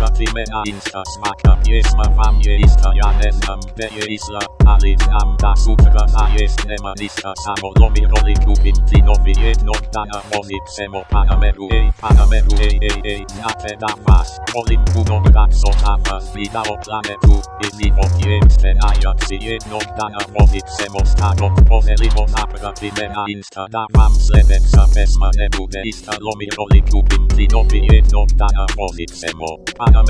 Bye. Wchodzimy na Insta smaka Piesma wam jest, a ja nie znam Gdzie jest la, ale znam ta sutra na jest Nie ma lista samo lomi roli Kubim tlinowi jedno dana Molik semo Panameru ej Panameru ej ej ej Znate da was Molim puno so na was Widao planetu I niwo jest A jak si jedno dana Molik semo Starot Pozelimo naprawimy na Insta Da wam sledeca pesma Nie bude ista lomi roli Kubim tlinowi jedno dana Molik semo Panameru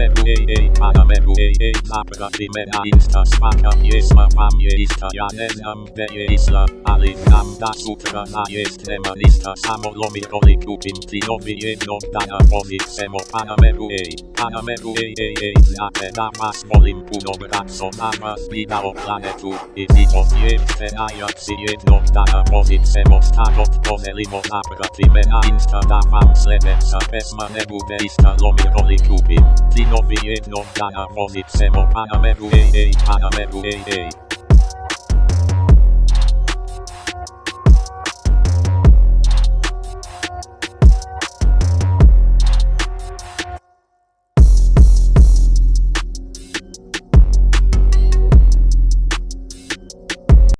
Panameru ej ej Naprawimy na Insta Smaka piesma wam jest, a ja nie znam gdzie jest la, ale znam ta sutra na jest nie ma lista samo lomi roli kupim tlinowi jedno dana molik semo Panameru ej, Panameru ej ej ej Znate da was molim puno brak so na was widao planetu I niwo jest a jak si jedno dana molik semo Starot pozelimo naprawimy na Insta da wam sledeca pesma nie bude ista lomi roli kupim tlinowi jedno dana molik semo Panameru ej ej Panameru ej ej